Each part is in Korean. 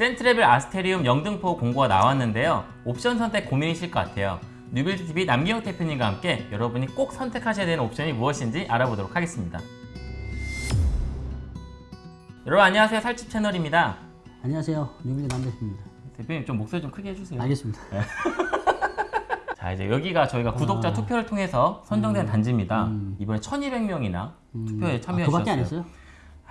센트레빌 아스테리움 영등포 공고가 나왔는데요. 옵션 선택 고민이실 것 같아요. 뉴빌드TV 남기영 대표님과 함께 여러분이 꼭 선택하셔야 되는 옵션이 무엇인지 알아보도록 하겠습니다. 여러분 안녕하세요. 살집 채널입니다. 안녕하세요. 뉴빌리 남대표입니다. 대표님 좀 목소리 좀 크게 해주세요. 알겠습니다. 자 이제 여기가 저희가 구독자 아. 투표를 통해서 선정된 단지입니다. 음. 이번에 1,200명이나 투표에 아, 참여해 그밖에 안. 했어요?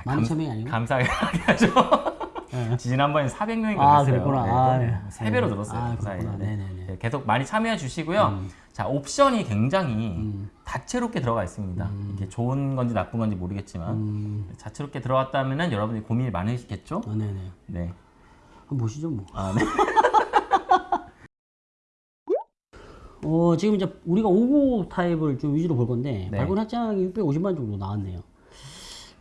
많이 참여이 아니고? 감사하게 하죠. 네. 지난번에 400명이 아, 그랬어요. 그랬구나. 아, 네. 세 배로 네. 늘었어요. 아, 그. 그렇구나. 네. 네네네. 네, 계속 많이 참여해 주시고요. 음. 자 옵션이 굉장히 음. 다채롭게 들어가 있습니다. 이게 좋은 건지 나쁜 건지 모르겠지만 음. 다채롭게 들어갔다면 여러분이 고민이 많으시겠죠? 어, 네네. 네. 한번 보시죠, 뭐. 아, 네. 어, 지금 이제 우리가 5구 타입을 좀 위주로 볼 건데, 네. 발권 확장이 650만 정도 나왔네요.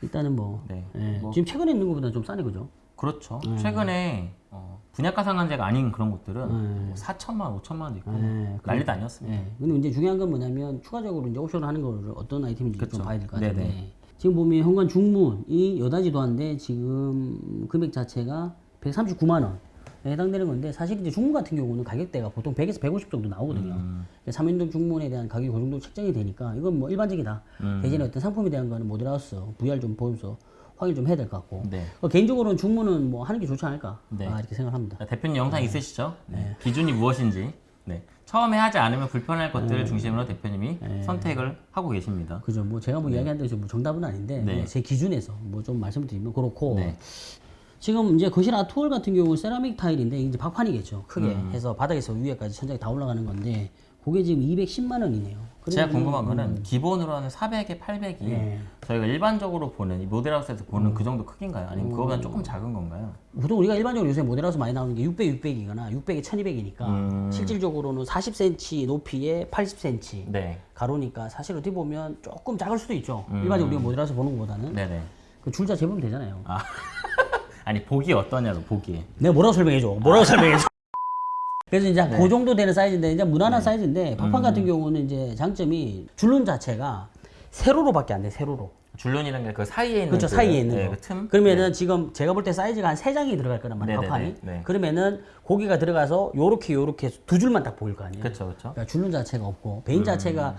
일단은 뭐, 네. 예, 뭐. 지금 최근에 있는 것보다 좀 싸네, 그죠? 그렇죠. 음. 최근에 어, 분양가 상한제가 아닌 그런 곳들은 음. 뭐 4천만, 5천만 원도 있고 네, 난리도 아니었습니다. 예. 근데 이제 중요한 건 뭐냐면, 추가적으로 이제 옵션을 하는 거를 어떤 아이템인지 그쵸. 좀 봐야 될 것 같은데. 지금 보면 현관 중문이 여다지도 한데, 지금 금액 자체가 139만원. 에 해당되는 건데 사실 이제 중문 같은 경우는 가격대가 보통 100에서 150 정도 나오거든요. 음. 3인동 중문에 대한 가격이 그 정도 책정이 되니까 이건 뭐 일반적이다. 음. 대신에 어떤 상품에 대한 거는 모델하우스, VR 좀 보면서 확인 좀 해야 될 것 같고. 네. 어, 개인적으로는 중문은 뭐 하는 게 좋지 않을까 네. 아, 이렇게 생각합니다. 자, 대표님 영상 있으시죠? 네. 기준이 무엇인지 네. 처음에 하지 않으면 불편할 것들을 중심으로 대표님이 선택을 하고 계십니다. 그죠? 뭐 제가 뭐 이야기한 대로 뭐 정답은 아닌데 네. 뭐제 기준에서 뭐 좀 말씀드리면 그렇고 네. 지금 이제 거실 아트홀 같은 경우는 세라믹 타일인데 이제 박판이겠죠. 크게 음. 해서 바닥에서 위에까지 천장이 다 올라가는 건데 그게 지금 210만 원이네요. 제가 궁금한 거는 기본으로는 400에 800이 네. 저희가 일반적으로 보는 이 모델하우스에서 보는 그 정도 크기인가요? 아니면 그거보다 조금 작은 건가요? 보통 우리가 일반적으로 요새 모델하우스 많이 나오는 게 600, 600이거나 600에 1200이니까 음. 실질적으로는 40cm 높이에 80cm 네. 가로니까 사실 어떻게 보면 조금 작을 수도 있죠. 음. 일반적으로 우리가 모델하우스 보는 것보다는 네네. 그 줄자 재보면 되잖아요. 아. 아니 보기 어떠냐고 보기. 내가 뭐라고 설명해줘? 뭐라고 설명해줘? 그래서 이제 네. 그 정도 되는 사이즈인데 이제 무난한 사이즈인데 박판 같은 경우는 이제 장점이 줄눈 자체가 세로로밖에 안 돼. 세로로. 줄눈이라는 게 그 사이에 있는 그렇죠 그, 사이에 있는 네, 거. 그 틈. 그러면은 지금 제가 볼 때 사이즈가 한 세 장이 들어갈 거란 말이에요. 네네네. 박판이. 네. 그러면은 고기가 들어가서 요렇게 요렇게 두 줄만 딱 보일 거 아니에요. 그렇죠, 그렇죠. 그러니까 줄눈 자체가 없고 베인 자체가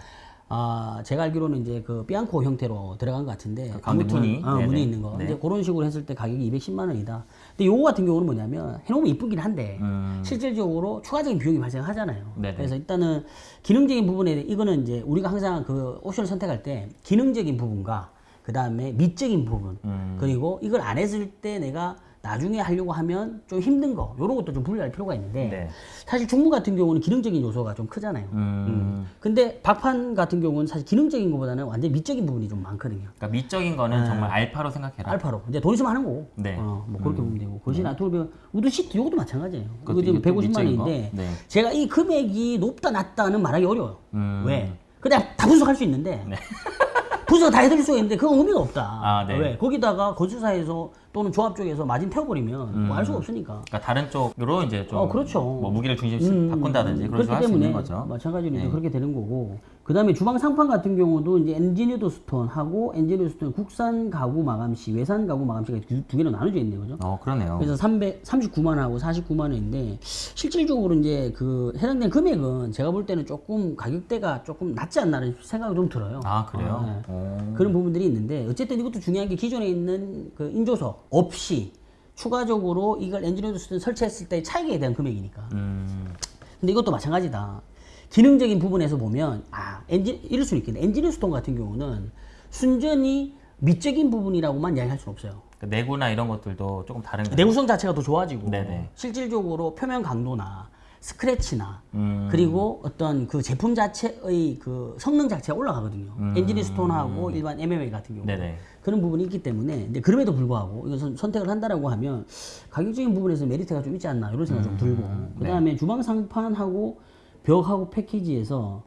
아 제가 알기로는 이제 그 삐앙코 형태로 들어간 것 같은데 그 가운데 무늬? 어. 무늬 있는 거 네. 이제 그런 식으로 했을 때 가격이 210만 원이다. 근데 요거 같은 경우는 뭐냐면 해놓으면 이쁘긴 한데 음. 실질적으로 추가적인 비용이 발생하잖아요. 네네. 그래서 일단은 기능적인 부분에 이거는 이제 우리가 항상 그 옵션을 선택할 때 기능적인 부분과 그 다음에 미적인 부분 음. 그리고 이걸 안 했을 때 내가 나중에 하려고 하면 좀 힘든 거 이런 것도 좀 분리할 필요가 있는데 네. 사실 중문 같은 경우는 기능적인 요소가 좀 크잖아요. 음. 근데 박판 같은 경우는 사실 기능적인 것보다는 완전 미적인 부분이 좀 많거든요. 그러니까 미적인 거는 정말 알파로 생각해라. 네. 알파로 이제 돈 있으면 하는 거고. 네. 어, 뭐 그렇게 보면 되고. 거실 art wall wood sheet 이것도 마찬가지예요. 이거 지금 이게 또 150만 미적인 거? 원인데 네. 제가 이 금액이 높다 낮다는 말하기 어려워요. 음. 왜? 그냥 다 분석할 수 있는데 분석 다 해드릴 수가 있는데 그건 의미가 없다. 아, 네. 왜? 거기다가 건축사에서 또는 조합 쪽에서 마진 태워버리면 뭐알 수가 없으니까. 그러니까 다른 쪽으로 이제 좀 어, 그렇죠. 뭐 무기를 중심씩 바꾼다든지 그런 식으로 그렇기 할수 때문에 있는 거죠. 마찬가지로 이제 네. 그렇게 되는 거고 그 다음에 주방 상판 같은 경우도 이제 engineered stone하고 engineered stone 국산 가구 마감시 외산 가구 마감시가 두, 두 개로 나눠져 있네요 그죠 어 그러네요. 그래서 300, 39만 원하고 49만 원인데 실질적으로 이제 그 해당되는 금액은 제가 볼 때는 조금 가격대가 조금 낮지 않나는 생각이 좀 들어요 아 그래요? 네. 어. 그런 부분들이 있는데 어쨌든 이것도 중요한 게 기존에 있는 그 인조석 없이 추가적으로 이걸 engineered stone 설치했을 때의 차이에 대한 금액이니까 음. 근데 이것도 마찬가지다. 기능적인 부분에서 보면 아 엔진 이럴 수는 있겠네. engineered stone 같은 경우는 순전히 미적인 부분이라고만 이야기할 수는 없어요. 그 내구나 이런 것들도 조금 다른 거. 내구성 자체가 더 좋아지고 네네. 실질적으로 표면 강도나 스크래치나 음. 그리고 어떤 그 제품 자체의 그 성능 자체가 올라가거든요. engineered stone하고 일반 MMA 같은 경우 음. 네네. 그런 부분이 있기 때문에 근데 그럼에도 불구하고 이것은 선택을 한다라고 하면 가격적인 부분에서 메리트가 좀 있지 않나 이런 생각 좀 들고 네. 그다음에 주방 상판하고 벽하고 패키지에서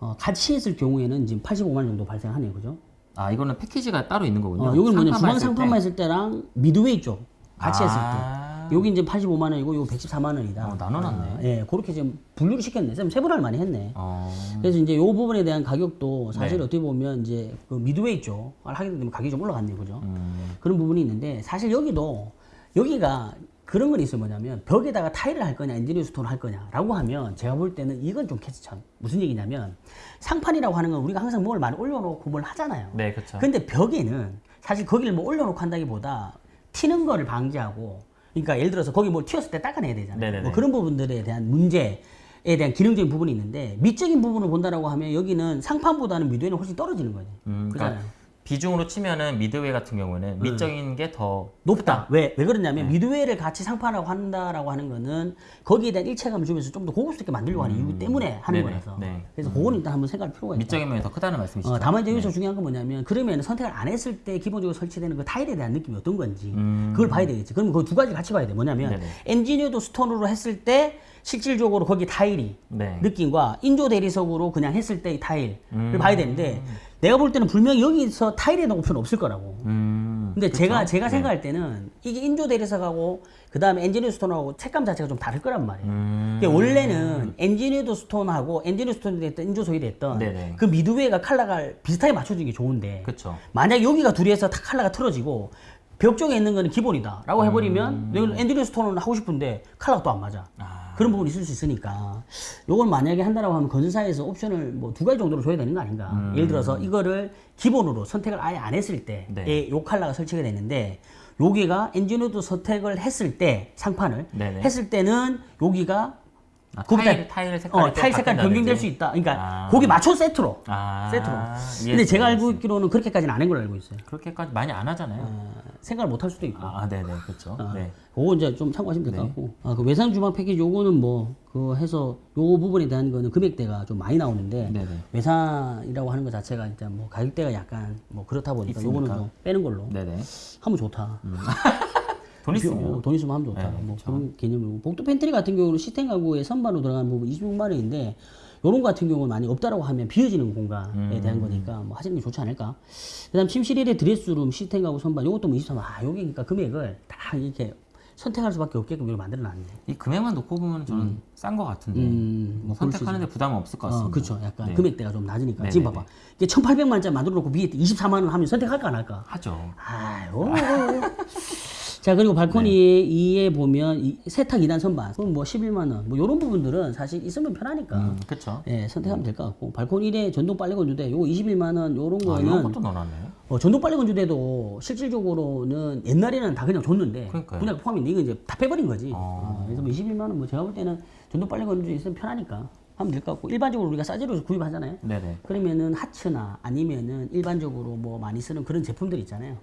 어, 같이 했을 경우에는 지금 85만 원 정도 발생하네요, 그죠? 아 이거는 패키지가 따로 있는 거군요. 어, 여기는 뭐냐 주방 했을 상판만 때. 했을 때랑 midway 쪽 같이 했을 아. 때 여기 이제 85만 원이고 이거 114만 원이다. 어, 나눠놨네. 아, 예, 그렇게 지금 분류를 시켰네. 쌤 세분화를 많이 했네. 어. 그래서 이제 이 부분에 대한 가격도 사실 네. 어떻게 보면 이제 그 midway 쪽을 하게 되면 가격이 좀 올라갔네요, 그죠? 음. 그런 부분이 있는데 사실 여기도 여기가 그런 건 있어요. 뭐냐면 벽에다가 타일을 할 거냐, 엔지니어 스톤을 할 거냐 라고 하면 제가 볼 때는 이건 좀 캐치참. 무슨 얘기냐면 상판이라고 하는 건 우리가 항상 뭘 많이 올려놓고 뭘 하잖아요. 네, 그렇죠. 근데 벽에는 사실 거기를 뭐 올려놓고 한다기보다 튀는 거를 방지하고 그러니까 예를 들어서 거기 뭘 튀었을 때 닦아내야 되잖아요. 네네네. 뭐 그런 부분들에 대한 문제에 대한 기능적인 부분이 있는데 미적인 부분을 본다라고 하면 여기는 상판보다는 미드웨이는 훨씬 떨어지는 거죠. 음. 그러니까 비중으로 치면은 midway 같은 경우는 미적인 게 더 높다. 왜, 왜 그러냐면 네. midway를 같이 상판하고 한다라고 하는 거는 거기에 대한 일체감을 주면서 좀 더 고급스럽게 만들려고 하는 이유 때문에 하는 음. 네네. 거라서. 네. 그래서 그거는 일단 한번 생각할 필요가 있다. 미적인 면이 더 크다는 말씀이시죠? 어, 다만 이제 여기서 중요한 건 뭐냐면 그러면 선택을 안 했을 때 기본적으로 설치되는 그 타일에 대한 느낌이 어떤 건지 그걸 봐야 되겠지. 그러면 그 두 가지 같이 봐야 돼. 뭐냐면 음. 네네. engineered stone으로 했을 때 실질적으로 거기 타일이 네. 느낌과 인조 대리석으로 그냥 했을 때의 타일을 음. 봐야 되는데 내가 볼 때는 분명히 여기서 타일에 대한 옵션은 없을 거라고. 음, 근데 그쵸? 제가 제가 네. 생각할 때는 이게 인조 대리석하고 그 다음에 engineered stone하고 색감 자체가 좀 다를 거란 말이에요. 음, 이게 원래는 engineered stone하고 engineered stone이 됐던 인조석이 됐던 네네. 그 midway가 컬러가 비슷하게 맞춰주는 게 좋은데 그쵸. 만약 여기가 둘이 해서 다 컬러가 틀어지고 벽 쪽에 있는 거는 기본이다 라고 해버리면 여기는 engineered stone은 하고 싶은데 컬러가 또 안 맞아 음. 아. 그런 부분이 있을 수 있으니까 요걸 만약에 한다라고 하면 건설사에서 옵션을 뭐 두 가지 정도로 줘야 되는 거 아닌가 음. 예를 들어서 이거를 기본으로 선택을 아예 안 했을 때에 네. 요 컬러가 설치가 되는데 여기가 엔지니어도 선택을 했을 때 상판을 네네. 했을 때는 여기가 아, 타일, 타일 색깔이 어, 타일 색깔? 변경될 수 있다. 그러니까 아. 거기 맞춰 세트로. 아, 세트로. 근데 제가 알고. 있기로는 그렇게까지는 안 한 걸로 알고 있어요. 그렇게까지 많이 안 하잖아요. 어, 생각을 못 할 수도 있고. 아, 네네, 그렇죠. 어, 네. 그거 이제 좀 참고하시면 될것 네. 같고. 아, 그 외산 주방 패키지 요거는 뭐, 그 해서 요 부분에 대한 거는 금액대가 좀 많이 나오는데, 네네. 외산이라고 하는 것 자체가 일단 뭐 가격대가 약간 뭐 그렇다 보니까 있으니까. 요거는 좀 빼는 걸로 네네. 하면 좋다. 돈 있으면. 어, 돈 있으면 하면 좋다. 네, 뭐 그렇죠. 그런 개념이고 복도 팬트리 같은 경우는 시스템 가구에 선반으로 들어가는 부분 26만 원인데 요런 거 같은 경우는 많이 없다라고 하면 비어지는 공간에 음. 대한 거니까 뭐 하시는 게 좋지 않을까. 그다음 침실 1의 dress room 시스템 가구 선반 요것도 뭐 23만 아 요게 그러니까 금액을 다 이렇게 선택할 수밖에 없게끔 이걸 만들어 놨네. 이 금액만 놓고 보면 저는 싼거 같은데 음, 뭐 선택하는데 부담은 없을 것 어, 같습니다. 그렇죠. 약간 네. 금액대가 좀 낮으니까. 네, 지금 네, 봐봐. 이게 1,800만 원짜리 만들어 놓고 위에 24만 원 하면 선택할까 안 할까? 하죠. 아유. 자 그리고 발코니 2에 보면 이 세탁 2단 선반 그럼 뭐 11만 원 뭐 이런 부분들은 사실 있으면 편하니까 음, 그렇죠. 예 선택하면 될것 같고 발코니 1에 전동 빨래 건조대 요거 21만 원 요런 아, 거는 이런 것도 넣어놨네. 어, 전동 빨래 건조대도 실질적으로는 옛날에는 다 그냥 줬는데 그러니까요. 분양 포함인데 이거 이제 다 빼버린 거지 어. 어, 그래서 뭐 21만 원 뭐 제가 볼 때는 전동 빨래 건조대 있으면 편하니까 하면 될 것 같고 일반적으로 우리가 싸제로 구입하잖아요 네네. 그러면은 하츠나 아니면은 일반적으로 뭐 많이 쓰는 그런 제품들 있잖아요.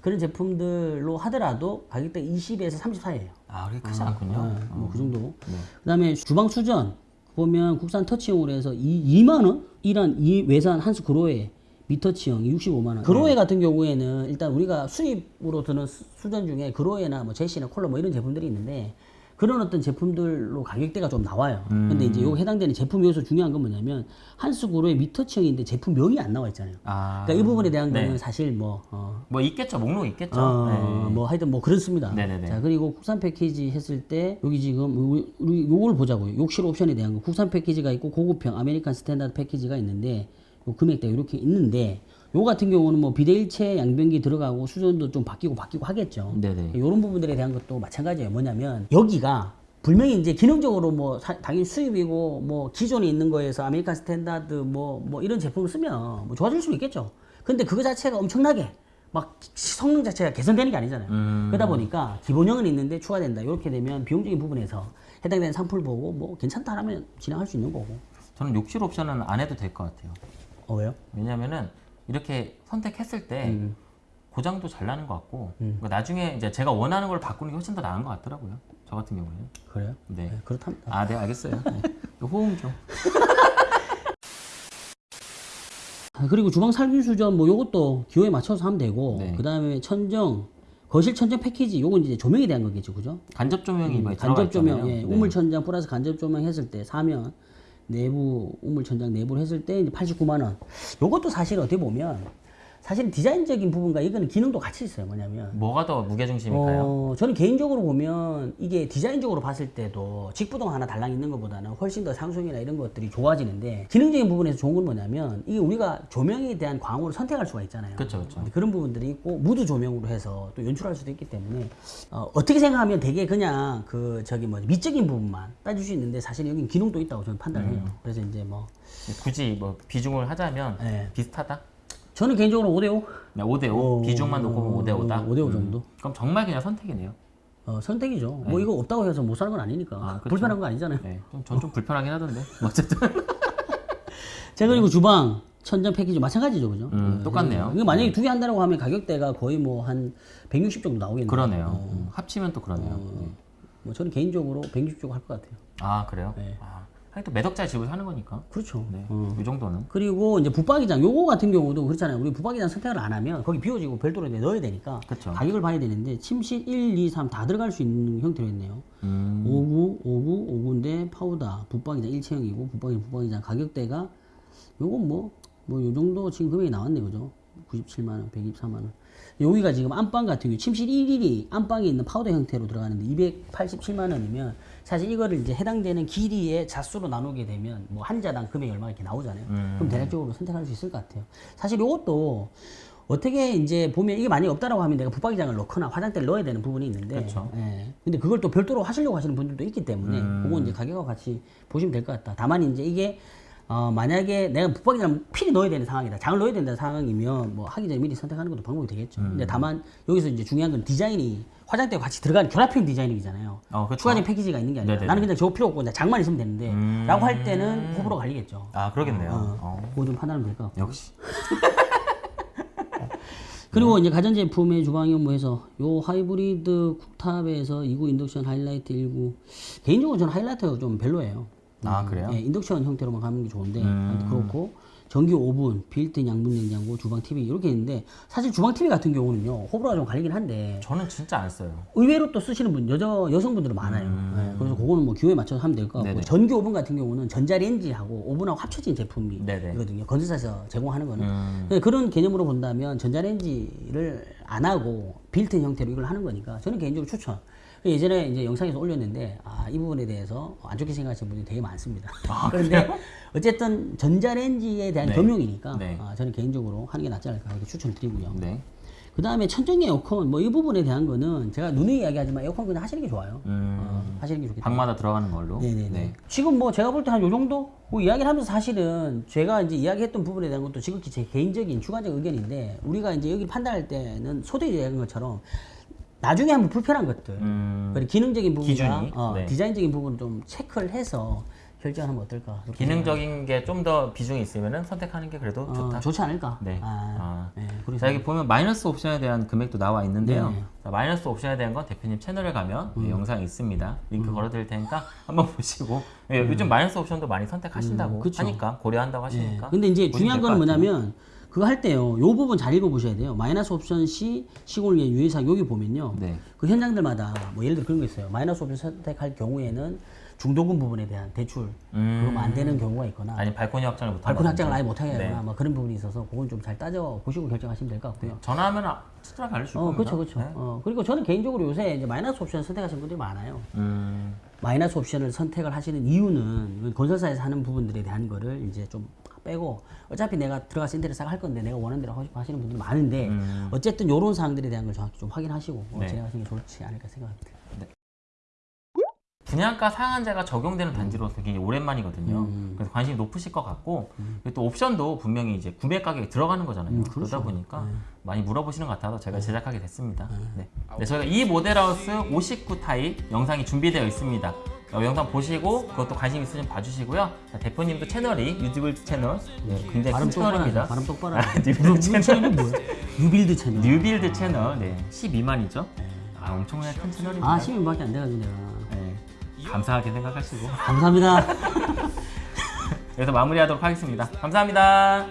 그런 제품들로 하더라도 가격대 20에서 30 사이에요. 아, 그렇게 크지 않군요. 뭐그 정도. 네. 그다음에 주방 수전 보면 국산 터치용으로 해서 2, 만 원? 이란 이 외산 한스 그로에 미터치형 65만 원. 그로에 같은 경우에는 일단 우리가 수입으로 드는 수- 수전 중에 그로에나 뭐 제시나 콜러 뭐 이런 제품들이 있는데 그런 어떤 제품들로 가격대가 좀 나와요. 근데 이제 요 해당되는 제품 여기서 중요한 건 뭐냐면 한스 그로의 미터치형인데 제품명이 안 나와 있잖아요. 아, 그러니까 이 부분에 대한 네. 거는 사실 뭐 어, 뭐 있겠죠. 목록 있겠죠. 어, 네. 뭐 하여튼 뭐 그렇습니다. 네네네. 자 그리고 국산 패키지 했을 때 여기 지금 우리, 우리 요걸 보자고요. 욕실 옵션에 대한 거 국산 패키지가 있고 고급형 아메리칸 스탠다드 패키지가 있는데 요 금액대 이렇게 있는데 요 같은 경우는 뭐 비데일체 양변기 들어가고 수전도 좀 바뀌고 바뀌고 하겠죠. 네네. 이런 부분들에 대한 것도 마찬가지예요. 뭐냐면 여기가 분명히 이제 기능적으로 뭐 사- 당연히 수입이고 뭐 기존에 있는 거에서 아메리칸 스탠다드 뭐 뭐 이런 제품을 쓰면 뭐 좋아질 수 있겠죠. 근데 그거 자체가 엄청나게 막 성능 자체가 개선되는 게 아니잖아요. 음. 그러다 보니까 기본형은 있는데 추가된다. 이렇게 되면 비용적인 부분에서 해당되는 상품을 보고 뭐 괜찮다 하면 진행할 수 있는 거고. 저는 욕실 옵션은 안 해도 될 것 같아요. 어 왜요? 왜냐면은 이렇게 선택했을 때 음. 고장도 잘 나는 것 같고 그러니까 나중에 이제 제가 원하는 걸 바꾸는 게 훨씬 더 나은 것 같더라고요. 저 같은 경우에는. 그래요? 네. 네, 그렇답니다. 아, 네, 알겠어요. 네. 호응 좀. 아, 그리고 주방 살균 수전 뭐 요것도 기호에 맞춰서 하면 되고 네. 그 다음에 천정 거실 천정 패키지 요건 이제 조명에 대한 거겠죠, 그죠? 간접 조명이 음, 간접 조명. 예, 네. 우물 천장 플러스 간접 조명 했을 때 사면 내부 우물 천장 내부를 했을 때 이제 89만 원. 요것도 사실 어떻게 보면 사실 디자인적인 부분과 이거는 기능도 같이 있어요. 뭐냐면 뭐가 더 무게중심일까요? 어, 저는 개인적으로 보면 이게 디자인적으로 봤을 때도 직부동 하나 달랑 있는 것보다는 훨씬 더 상승이나 이런 것들이 좋아지는데 기능적인 부분에서 좋은 건 뭐냐면 이게 우리가 조명에 대한 광호를 선택할 수가 있잖아요. 그쵸. 근데 그런 부분들이 있고 무드 조명으로 해서 또 연출할 수도 있기 때문에 어, 떻게 생각하면 되게 그냥 그 저기 뭐 미적인 부분만 따질 수 있는데 사실 여기 기능도 있다고 저는 판단해요. 음. 그래서 이제 뭐 굳이 뭐 비중을 하자면 네. 비슷하다? 저는 개인적으로 5대5 네, 5대5 비중만 놓고 보면 5대5다. 5대5 정도. 그럼 정말 그냥 선택이네요. 어, 선택이죠. 뭐 이거 없다고 해서 못 사는 건 아니니까. 아, 그쵸. 불편한 거 아니잖아요. 네, 전좀 불편하긴 하던데. 어쨌든 자 그리고 주방 천정 패키지 마찬가지죠, 그죠? 음, 똑같네요. 이거 만약에 두 개 한다고 하면 가격대가 거의 뭐 한 160 정도 나오겠네요. 그러네요. 음, 합치면 또 그러네요. 네. 뭐 저는 개인적으로 160 정도 할것 같아요. 아 그래요? 네. 아, 몇 억짜리 집을 사는 거니까. 그렇죠. 네, 어. 이 정도는. 그리고 이제 붙박이장 요거 같은 경우도 그렇잖아요. 우리 붙박이장 선택을 안 하면 거기 비워지고 별도로 넣어야 되니까 그쵸. 가격을 봐야 되는데 침실 1, 2, 3 다 들어갈 수 있는 형태로 했네요. 음, 59, 59, 59인데 파우다 붙박이장 일체형이고 붙박이 붙박이장 가격대가 요건 뭐 뭐 요 정도 지금 금액이 나왔네 그죠? 97만 원, 124만 원. 여기가 지금 안방 같은 경우 침실 1일이 안방에 있는 파우더 형태로 들어가는데 287만 원이면 사실 이거를 이제 해당되는 길이의 자수로 나누게 되면 뭐 한 자당 금액이 얼마 이렇게 나오잖아요. 음. 그럼 대략적으로 선택할 수 있을 것 같아요. 사실 이것도 어떻게 이제 보면 이게 많이 없다라고 하면 내가 붙박이장을 넣거나 화장대를 넣어야 되는 부분이 있는데 그쵸. 예. 근데 그걸 또 별도로 하시려고 하시는 분들도 있기 때문에 음. 그건 이제 가격하고 같이 보시면 될 것 같다. 다만 이제 이게 어, 만약에 내가 붙박이장 필히 넣어야 되는 상황이다. 장을 넣어야 된다는 상황이면 뭐 하기 전에 미리 선택하는 것도 방법이 되겠죠. 음. 근데 다만 여기서 이제 중요한 건 디자인이 화장대와 같이 들어가는 결합형 디자인이잖아요. 어, 그쵸. 추가적인 패키지가 있는 게 아니라 네네네. 나는 그냥 저거 필요 없고 그냥 장만 있으면 되는데 음. 라고 할 때는 호불호 갈리겠죠. 아 그러겠네요. 어, 어, 그거 좀 판단하면 될 것 같고. 역시. 그리고 이제 가전제품의 주방용 뭐해서 요 hybrid cooktop에서 2구 인덕션 하이라이트 19 개인적으로 저는 하이라이트가 좀 별로예요. 아 그래요? 예, 인덕션 형태로만 가는 게 좋은데 음. 그렇고 전기 오븐, 빌트인 양분 냉장고, 주방 TV 이렇게 있는데 사실 주방 TV 같은 경우는요 호불호가 좀 갈리긴 한데 저는 진짜 안 써요. 의외로 또 쓰시는 분 여자 여성분들은 많아요. 예, 그래서 그거는 뭐 기호에 맞춰서 하면 될 것 같고 음. 네네. 전기 오븐 같은 경우는 전자레인지하고 오븐하고 합쳐진. 제품이거든요. 건설사에서 제공하는 거는 음. 근데 그런 개념으로 본다면 전자레인지를 안 하고 빌트인 형태로 이걸 하는 거니까 저는 개인적으로 추천. 예전에 이제 영상에서 올렸는데 아, 이 부분에 대해서 안 좋게 생각하시는 분들이 되게 많습니다. 그런데 어쨌든 전자레인지에 대한 네. 겸용이니까 네. 아, 저는 개인적으로 하는 게 낫지 않을까 이렇게 추천드리고요. 네. 그 다음에 천정 에어컨 뭐 이 부분에 대한 거는 제가 누누이 이야기하지만 에어컨 그냥 하시는 게 좋아요. 음, 어, 하시는 게 좋겠다. 방마다 들어가는 걸로. 네네네. 네. 지금 뭐 제가 볼 때 한 요 정도 뭐 이야기를 하면서 사실은 제가 이제 이야기했던 부분에 대한 것도 지극히 제 개인적인 주관적 의견인데 우리가 이제 여기 판단할 때는 소대 이야기한 것처럼 나중에 한번 불편한 것들 음, 그리고 기능적인 부분과? 어, 네. 디자인적인 부분을 좀 체크를 해서 결정하면 어떨까 기능적인 게 좀 더 비중이 있으면 선택하는 게 그래도 어, 좋다. 좋지 않을까 네. 아, 아. 네, 자 여기 보면 마이너스 옵션에 대한 금액도 나와 있는데요. 네. 자, 마이너스 옵션에 대한 건 대표님 채널에 가면 음. 예, 영상이 있습니다. 링크 걸어드릴 테니까 한번 보시고 예, 요즘 마이너스 옵션도 많이 선택하신다고 음. 하니까 고려한다고 예. 하시니까. 근데 이제 중요한 같아요. 뭐냐면 그거 할 때요. 요 부분 잘 읽어보셔야 돼요. 마이너스 옵션 시 시공을 위한 유예사항 여기 보면요. 네. 그 현장들마다 뭐 예를 들어 그런 거 있어요. 마이너스 옵션 선택할 경우에는 중도금 부분에 대한 대출 음. 그러면 안 되는 경우가 있거나 아니 발코니 확장을 못 발코니 확장을 아예 못 하게 네. 하거나 뭐 그런 부분이 있어서 그건 좀 잘 따져 보시고 결정하시면 될 것 같고요. 전화하면 아, 친절하게 알려줄 어, 겁니다. 그렇죠, 그렇죠. 네. 어, 그리고 저는 개인적으로 요새 이제 마이너스 옵션 선택하시는 분들이 많아요. 음, 마이너스 옵션을 선택을 하시는 이유는 건설사에서 하는 부분들에 대한 거를 이제 좀 빼고 어차피 내가 들어가서 인테리어 싹 할 건데 내가 원하는 대로 하고 싶어 하시는 분들이 많은데 음. 어쨌든 이런 사항들에 대한 걸 정확히 좀 확인하시고 어, 네. 진행하시는 게 좋지 않을까 생각합니다. 분양가 상한제가 적용되는 단지로서 굉장히 오랜만이거든요. 음. 그래서 관심이 높으실 것 같고 그리고 또 옵션도 분명히 이제 구매 가격에 들어가는 거잖아요. 음, 그러다 그렇죠. 보니까 많이 물어보시는 것 같아서 제가 제작하게 됐습니다. 네. 네, 저희가 이 모델하우스 59 타입 영상이 준비되어 있습니다. 어, 영상 보시고 그것도 관심 있으시면 봐주시고요. 자, 대표님도 채널이 유튜브 채널 네, 굉장히 발음 큰 똑바로 채널입니다. 발음 똑바로 아. 뉴빌드 채널. 뭐야? 뉴빌드 채널. 뉴빌드 채널 네, 12만이죠. 아 엄청나게 큰 채널입니다. 아 12만밖에 안 돼가지고 내가 네, 감사하게 생각하시고 감사합니다. 여기서 마무리하도록 하겠습니다. 감사합니다.